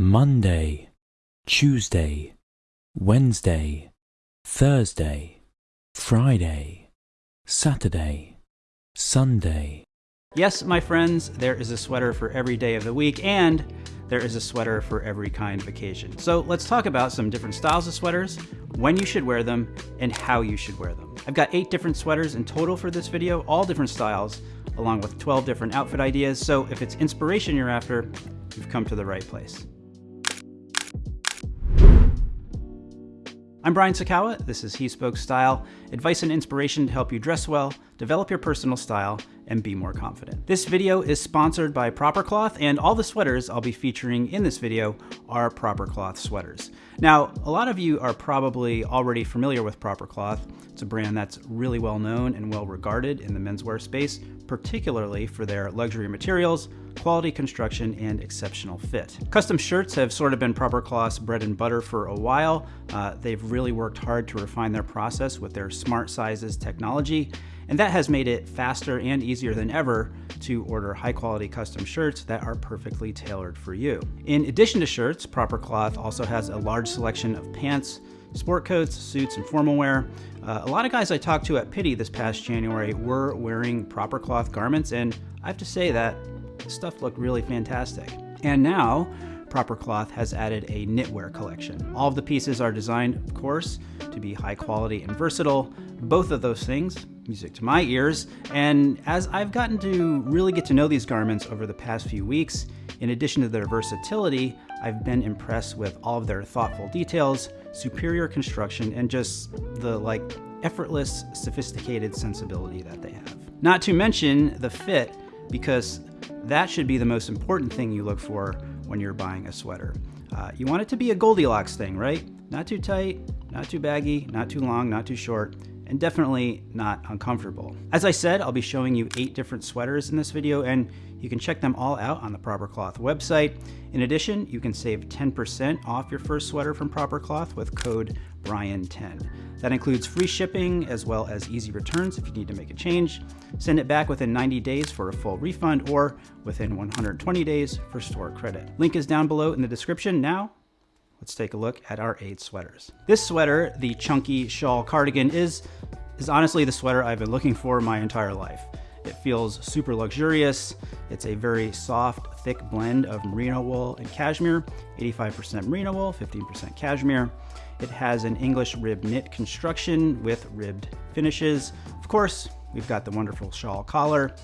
Monday, Tuesday, Wednesday, Thursday, Friday, Saturday, Sunday. Yes, my friends, there is a sweater for every day of the week, and there is a sweater for every kind of occasion. So let's talk about some different styles of sweaters, when you should wear them, and how you should wear them. I've got eight different sweaters in total for this video, all different styles, along with 12 different outfit ideas. So if it's inspiration you're after, you've come to the right place. I'm Brian Sacawa. This is He Spoke Style, advice and inspiration to help you dress well, develop your personal style, and be more confident. This video is sponsored by Proper Cloth, and all the sweaters I'll be featuring in this video are Proper Cloth sweaters. Now, a lot of you are probably already familiar with Proper Cloth. It's a brand that's really well known and well regarded in the menswear space, particularly for their luxury materials, quality construction, and exceptional fit. Custom shirts have sort of been Proper Cloth's bread and butter for a while. Uh, they've really worked hard to refine their process with their smart sizes technology, and that has made it faster and easier than ever to order high quality custom shirts that are perfectly tailored for you. In addition to shirts, Proper Cloth also has a large selection of pants, sport coats, suits, and formal wear. Uh, a lot of guys I talked to at Pitti this past January were wearing Proper Cloth garments, and I have to say that stuff looked really fantastic. And now, Proper Cloth has added a knitwear collection. All of the pieces are designed, of course, to be high quality and versatile. Both of those things music to my ears. And as I've gotten to really get to know these garments over the past few weeks, in addition to their versatility, I've been impressed with all of their thoughtful details, superior construction, and just the like effortless, sophisticated sensibility that they have. Not to mention the fit, because that should be the most important thing you look for when you're buying a sweater. Uh, you want it to be a Goldilocks thing, right? Not too tight, not too baggy, not too long, not too short and definitely not uncomfortable. As I said, I'll be showing you eight different sweaters in this video and you can check them all out on the Proper Cloth website. In addition, you can save 10% off your first sweater from Proper Cloth with code BRIAN10. That includes free shipping as well as easy returns if you need to make a change. Send it back within 90 days for a full refund or within 120 days for store credit. Link is down below in the description. Now, let's take a look at our eight sweaters. This sweater, the chunky shawl cardigan, is, is honestly the sweater I've been looking for my entire life. It feels super luxurious. It's a very soft, thick blend of merino wool and cashmere, 85% merino wool, 15% cashmere. It has an English rib knit construction with ribbed finishes. Of course, we've got the wonderful shawl collar,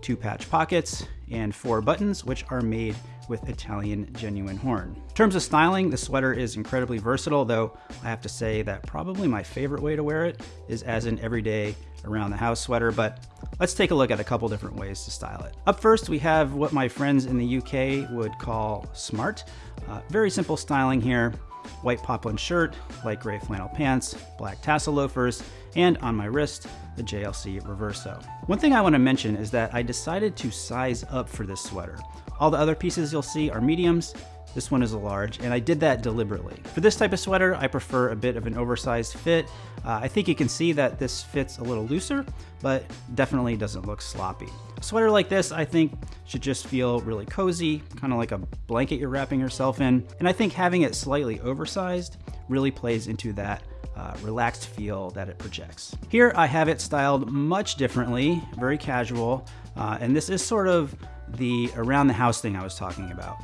two patch pockets, and four buttons, which are made with Italian genuine horn. In terms of styling, the sweater is incredibly versatile, though I have to say that probably my favorite way to wear it is as an everyday around the house sweater, but let's take a look at a couple different ways to style it. Up first, we have what my friends in the UK would call smart. Uh, very simple styling here white poplin shirt, light gray flannel pants, black tassel loafers, and on my wrist, the JLC Reverso. One thing I want to mention is that I decided to size up for this sweater. All the other pieces you'll see are mediums, this one is a large, and I did that deliberately. For this type of sweater, I prefer a bit of an oversized fit. Uh, I think you can see that this fits a little looser, but definitely doesn't look sloppy. A sweater like this, I think, should just feel really cozy, kind of like a blanket you're wrapping yourself in. And I think having it slightly oversized really plays into that uh, relaxed feel that it projects. Here I have it styled much differently, very casual, uh, and this is sort of the around the house thing I was talking about.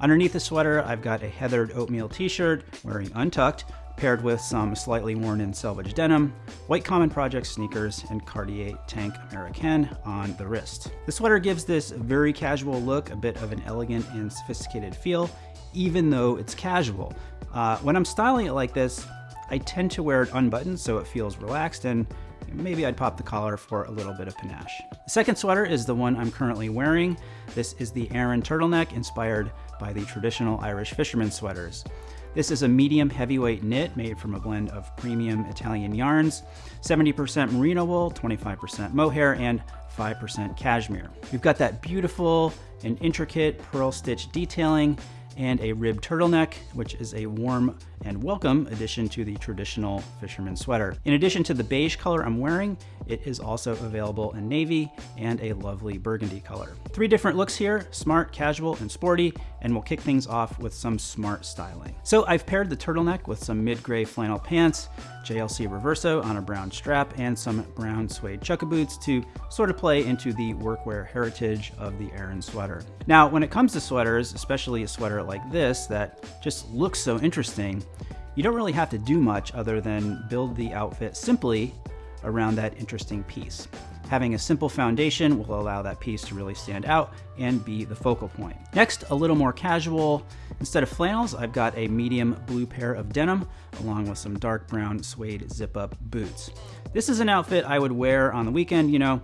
Underneath the sweater, I've got a heathered oatmeal t-shirt wearing untucked, paired with some slightly worn in selvage denim, white Common Project sneakers, and Cartier Tank Americaine on the wrist. The sweater gives this very casual look a bit of an elegant and sophisticated feel, even though it's casual. Uh, when I'm styling it like this, I tend to wear it unbuttoned so it feels relaxed and maybe I'd pop the collar for a little bit of panache. The second sweater is the one I'm currently wearing. This is the Aran turtleneck inspired by the traditional Irish fisherman sweaters. This is a medium heavyweight knit made from a blend of premium Italian yarns, 70% merino wool, 25% mohair, and 5% cashmere. We've got that beautiful and intricate purl stitch detailing and a rib turtleneck, which is a warm and welcome addition to the traditional fisherman sweater. In addition to the beige color I'm wearing, It is also available in navy and a lovely burgundy color. Three different looks here, smart, casual, and sporty, and we'll kick things off with some smart styling. So I've paired the turtleneck with some mid-gray flannel pants, JLC Reverso on a brown strap, and some brown suede chukka boots to sort of play into the workwear heritage of the Aran sweater. Now, when it comes to sweaters, especially a sweater like this that just looks so interesting, you don't really have to do much other than build the outfit simply around that interesting piece. Having a simple foundation will allow that piece to really stand out and be the focal point. Next, a little more casual. Instead of flannels, I've got a medium blue pair of denim along with some dark brown suede zip-up boots. This is an outfit I would wear on the weekend, you know,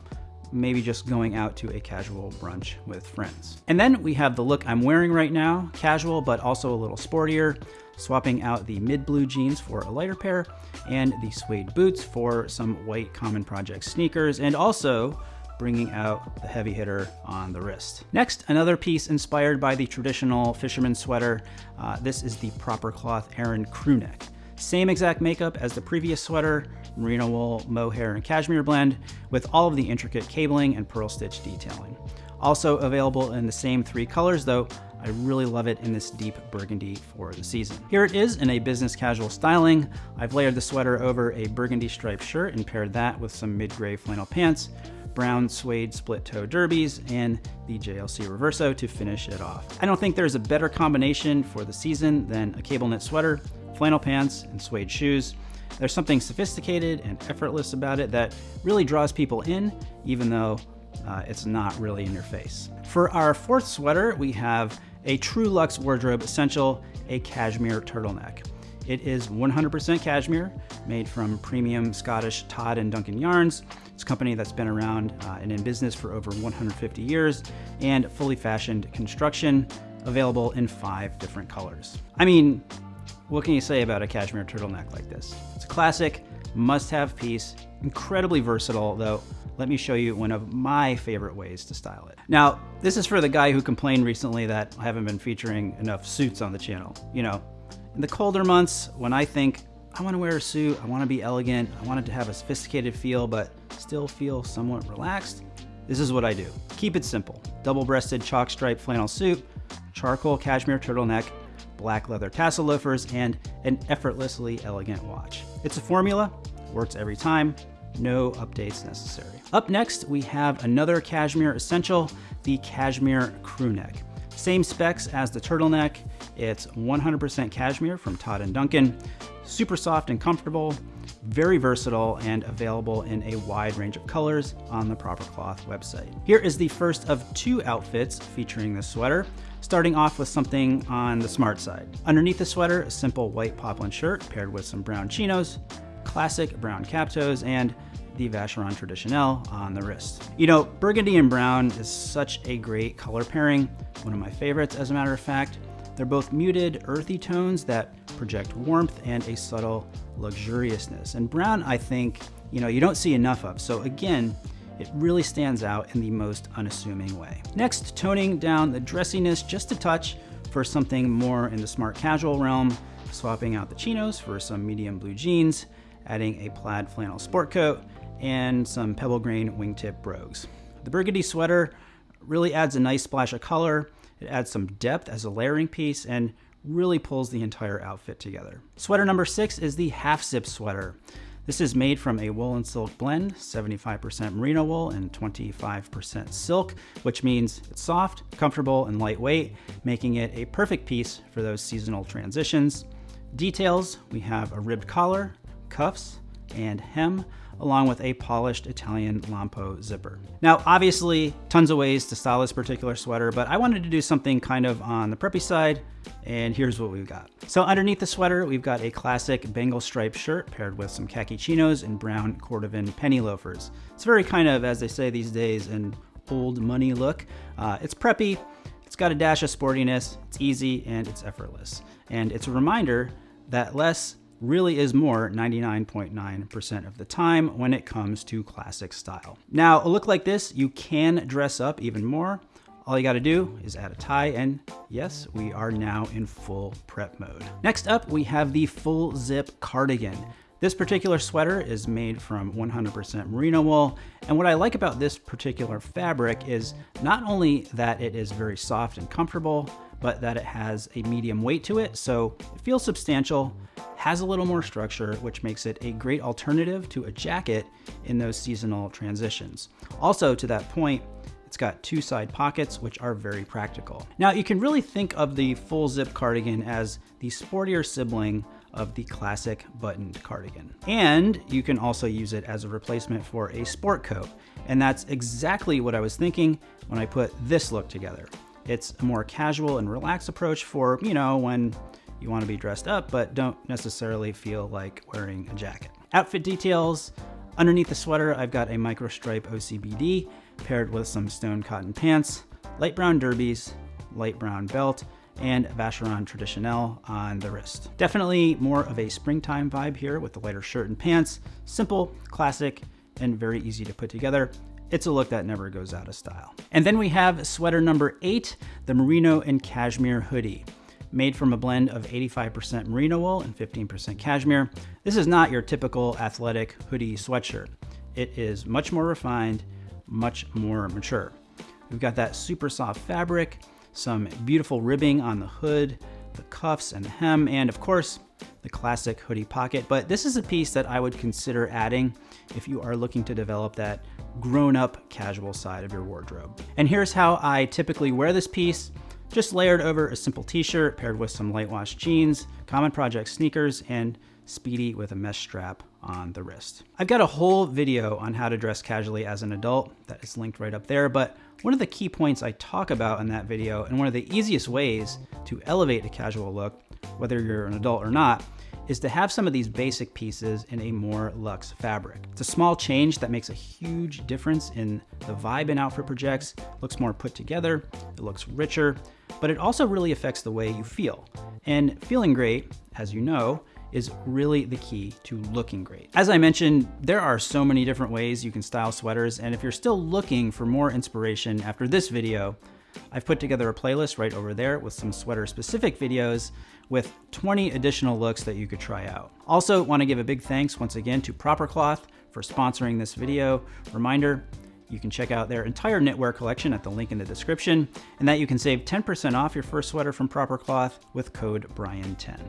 maybe just going out to a casual brunch with friends. And then we have the look I'm wearing right now, casual but also a little sportier swapping out the mid blue jeans for a lighter pair and the suede boots for some white Common Project sneakers and also bringing out the heavy hitter on the wrist. Next, another piece inspired by the traditional fisherman sweater. Uh, this is the Proper Cloth Aran crew neck. Same exact makeup as the previous sweater, merino wool, mohair, and cashmere blend, with all of the intricate cabling and purl stitch detailing. Also available in the same three colors, though I really love it in this deep burgundy for the season. Here it is in a business casual styling. I've layered the sweater over a burgundy striped shirt and paired that with some mid-gray flannel pants, brown suede split toe derbies, and the JLC Reverso to finish it off. I don't think there's a better combination for the season than a cable knit sweater, flannel pants, and suede shoes. There's something sophisticated and effortless about it that really draws people in, even though uh, it's not really in your face. For our fourth sweater, we have a True Luxe wardrobe essential, a cashmere turtleneck. It is 100% cashmere, made from premium Scottish Todd and Duncan yarns. It's a company that's been around uh, and in business for over 150 years, and fully fashioned construction, available in five different colors. I mean, what can you say about a cashmere turtleneck like this? It's a classic, must-have piece, incredibly versatile, though let me show you one of my favorite ways to style it. Now, this is for the guy who complained recently that I haven't been featuring enough suits on the channel. You know, in the colder months, when I think I want to wear a suit, I want to be elegant, I want it to have a sophisticated feel, but still feel somewhat relaxed, this is what I do. Keep it simple. Double-breasted chalk stripe flannel suit, charcoal cashmere turtleneck, black leather tassel loafers, and an effortlessly elegant watch. It's a formula, works every time, no updates necessary. Up next, we have another cashmere essential, the cashmere crew neck. Same specs as the turtleneck. It's 100% cashmere from Todd and Duncan. Super soft and comfortable, very versatile, and available in a wide range of colors on the Proper Cloth website. Here is the first of two outfits featuring this sweater, starting off with something on the smart side. Underneath the sweater, a simple white poplin shirt paired with some brown chinos, classic brown cap toes, and the Vacheron Traditionnel on the wrist. You know, burgundy and brown is such a great color pairing, one of my favorites as a matter of fact. They're both muted, earthy tones that project warmth and a subtle luxuriousness. And brown, I think, you know, you don't see enough of. So again, it really stands out in the most unassuming way. Next, toning down the dressiness just a touch for something more in the smart casual realm, swapping out the chinos for some medium blue jeans, adding a plaid flannel sport coat, and some pebble grain wingtip brogues. The burgundy sweater really adds a nice splash of color. It adds some depth as a layering piece and really pulls the entire outfit together. Sweater number six is the half zip sweater. This is made from a wool and silk blend, 75% merino wool and 25% silk, which means it's soft, comfortable, and lightweight, making it a perfect piece for those seasonal transitions. Details, we have a ribbed collar, cuffs, and hem, along with a polished Italian Lampo zipper. Now, obviously, tons of ways to style this particular sweater, but I wanted to do something kind of on the preppy side, and here's what we've got. So underneath the sweater, we've got a classic Bengal striped shirt paired with some khaki chinos and brown cordovan penny loafers. It's very kind of, as they say these days, an old money look. Uh, it's preppy, it's got a dash of sportiness, it's easy, and it's effortless. And it's a reminder that less really is more 99.9% of the time when it comes to classic style. Now, a look like this, you can dress up even more. All you gotta do is add a tie and yes, we are now in full prep mode. Next up, we have the full zip cardigan. This particular sweater is made from 100% merino wool, and what I like about this particular fabric is not only that it is very soft and comfortable, but that it has a medium weight to it, so it feels substantial, has a little more structure, which makes it a great alternative to a jacket in those seasonal transitions. Also, to that point, it's got two side pockets, which are very practical. Now, you can really think of the full zip cardigan as the sportier sibling of the classic buttoned cardigan. And you can also use it as a replacement for a sport coat. And that's exactly what I was thinking when I put this look together. It's a more casual and relaxed approach for, you know, when you want to be dressed up, but don't necessarily feel like wearing a jacket. Outfit details. Underneath the sweater, I've got a micro stripe OCBD paired with some stone cotton pants, light brown derbies, light brown belt, and Vacheron Traditionnel on the wrist. Definitely more of a springtime vibe here with the lighter shirt and pants. Simple, classic, and very easy to put together. It's a look that never goes out of style. And then we have sweater number eight, the Merino and Cashmere hoodie. Made from a blend of 85% merino wool and 15% cashmere, this is not your typical athletic hoodie sweatshirt. It is much more refined, much more mature. We've got that super soft fabric, some beautiful ribbing on the hood, the cuffs and the hem, and of course, the classic hoodie pocket. But this is a piece that I would consider adding if you are looking to develop that grown up casual side of your wardrobe. And here's how I typically wear this piece. Just layered over a simple t-shirt paired with some light wash jeans, Common Project sneakers, and Speedy with a mesh strap on the wrist. I've got a whole video on how to dress casually as an adult that is linked right up there, but one of the key points I talk about in that video and one of the easiest ways to elevate a casual look, whether you're an adult or not, is to have some of these basic pieces in a more luxe fabric. It's a small change that makes a huge difference in the vibe an outfit projects, looks more put together, it looks richer, but it also really affects the way you feel. And feeling great, as you know, is really the key to looking great. As I mentioned, there are so many different ways you can style sweaters, and if you're still looking for more inspiration after this video, I've put together a playlist right over there with some sweater specific videos with 20 additional looks that you could try out. Also want to give a big thanks once again to Proper Cloth for sponsoring this video. Reminder, you can check out their entire knitwear collection at the link in the description, and that you can save 10% off your first sweater from Proper Cloth with code Brian10.